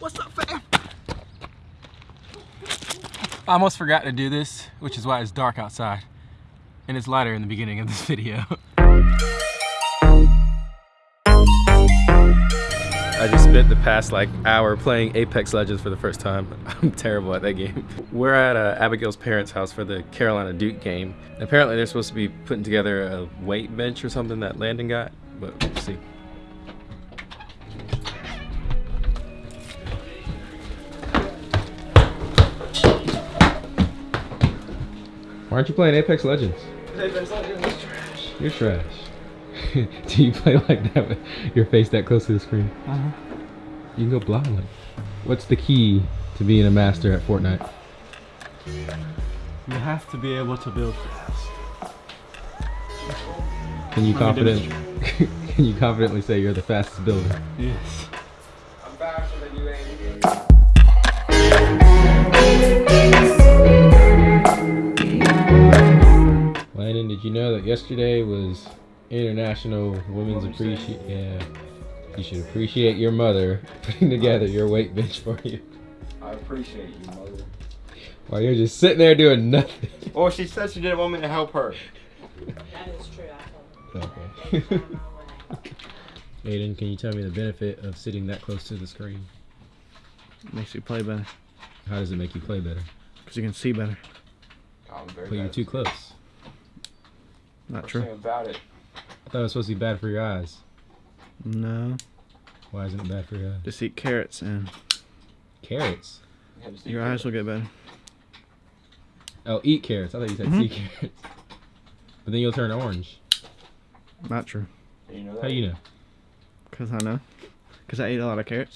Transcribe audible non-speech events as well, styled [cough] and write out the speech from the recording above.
What's up, fam? I almost forgot to do this, which is why it's dark outside. And it's lighter in the beginning of this video. I just spent the past like hour playing Apex Legends for the first time. [laughs] I'm terrible at that game. We're at uh, Abigail's parents' house for the Carolina Duke game. Apparently they're supposed to be putting together a weight bench or something that Landon got, but we'll see. Why aren't you playing Apex Legends? Apex Legends is trash. You're trash. [laughs] Do you play like that with your face that close to the screen? Uh-huh. You can go blind. What's the key to being a master at Fortnite? You have to be able to build fast. Can you Let me confident? [laughs] can you confidently say you're the fastest builder? Yes. Know that yesterday was International Women's Appreciate? Yeah. You should appreciate your mother [laughs] putting together your weight bench for you. I appreciate you, mother. While you're just sitting there doing nothing. Well, she said she didn't want me to help her. That is true. I told Okay. her. No. Aiden, can you tell me the benefit of sitting that close to the screen? Makes you play better. How does it make you play better? Because you can see better. I'm very But you're too close. Not Worst true. about it. I thought it was supposed to be bad for your eyes. No. Why isn't it bad for your eyes? Just eat carrots and Carrots. you have to see your eyes will get better. Oh, eat carrots. I thought you said Mhm. see carrots. But then you'll turn orange. Not true. You know that? How you know? Because I know. Because I ate a lot of carrots.